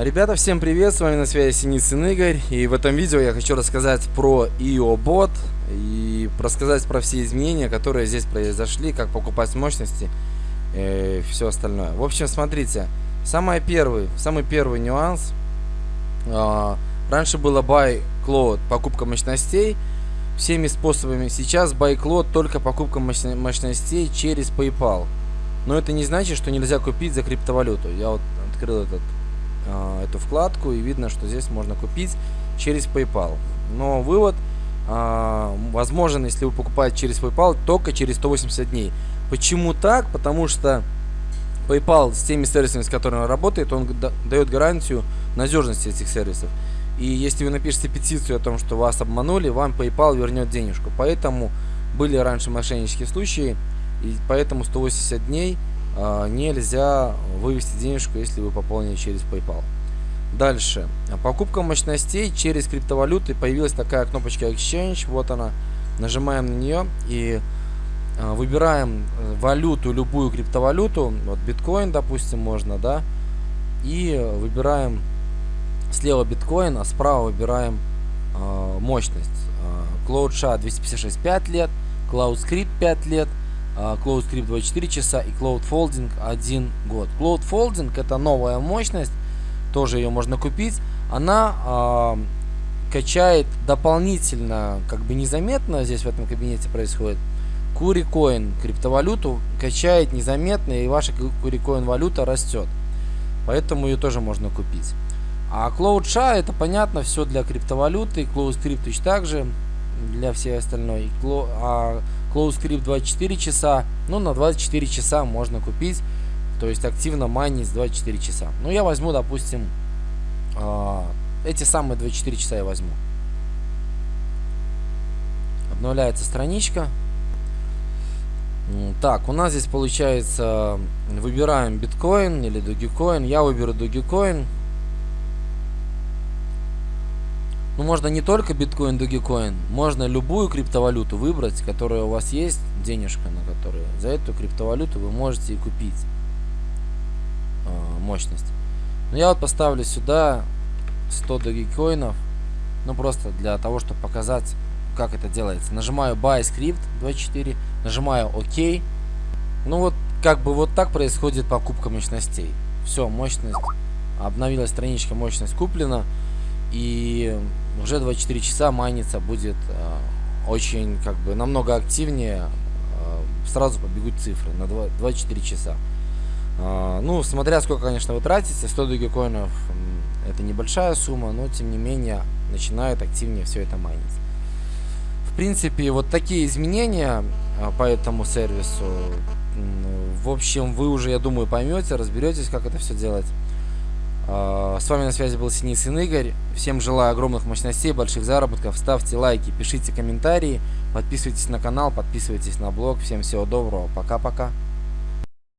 Ребята, всем привет, с вами на связи Синицын Игорь, и в этом видео я хочу рассказать про IO-бот и рассказать про все изменения, которые здесь произошли, как покупать мощности и все остальное. В общем, смотрите, самый первый, самый первый нюанс, а, раньше было buy cloud, покупка мощностей, всеми способами, сейчас buy cloud только покупка мощностей через PayPal. Но это не значит, что нельзя купить за криптовалюту. Я вот открыл этот э, эту вкладку и видно, что здесь можно купить через PayPal. Но вывод э, возможен, если вы покупаете через PayPal, только через 180 дней. Почему так? Потому что PayPal с теми сервисами, с которыми он работает, он дает гарантию надежности этих сервисов. И если вы напишете петицию о том, что вас обманули, вам PayPal вернет денежку. Поэтому были раньше мошеннические случаи, и поэтому 180 дней а, нельзя вывести денежку, если вы пополнили через PayPal. Дальше. Покупка мощностей через криптовалюты. Появилась такая кнопочка Exchange. Вот она. Нажимаем на нее и а, выбираем э, валюту, любую криптовалюту. Вот биткоин, допустим, можно, да. И выбираем слева биткоин, а справа выбираем э, мощность. Cloud SHA 256 5 лет, Cloud Script 5 лет, Cloud Script 24 часа и Cloud Folding 1 год. Cloud Folding это новая мощность, тоже ее можно купить. Она э, качает дополнительно, как бы незаметно здесь в этом кабинете происходит. Курикоин, криптовалюту качает незаметно и ваша курикоин валюта растет. Поэтому ее тоже можно купить. А Cloud SHA это понятно, все для криптовалюты. Cloud Script точно так же для всей остальной. А Close Script 24 часа. Ну, на 24 часа можно купить. То есть активно майнить 24 часа. Ну, я возьму, допустим, э, эти самые 24 часа я возьму. Обновляется страничка. Так, у нас здесь получается, выбираем биткоин или Dogecoin. Я выберу Dogecoin. Ну, можно не только биткоин, Dogecoin, можно любую криптовалюту выбрать, которая у вас есть, денежка на которую. За эту криптовалюту вы можете и купить э, мощность. Но я вот поставлю сюда 100 Dogecoin'ов, ну просто для того, чтобы показать, как это делается. Нажимаю Buy Script 24, нажимаю ОК. Ну вот, как бы вот так происходит покупка мощностей. Все, мощность, обновилась страничка, мощность куплена. И уже 24 часа майниться будет э, очень, как бы, намного активнее. Э, сразу побегут цифры на 2, 24 часа. Э, ну, смотря сколько, конечно, вы тратите, 100 догекоинов это небольшая сумма, но тем не менее начинают активнее все это майнить. В принципе, вот такие изменения по этому сервису. В общем, вы уже, я думаю, поймете, разберетесь, как это все делать. А, с вами на связи был Синицын Игорь. Всем желаю огромных мощностей, больших заработков. Ставьте лайки, пишите комментарии, подписывайтесь на канал, подписывайтесь на блог. Всем всего доброго. Пока-пока.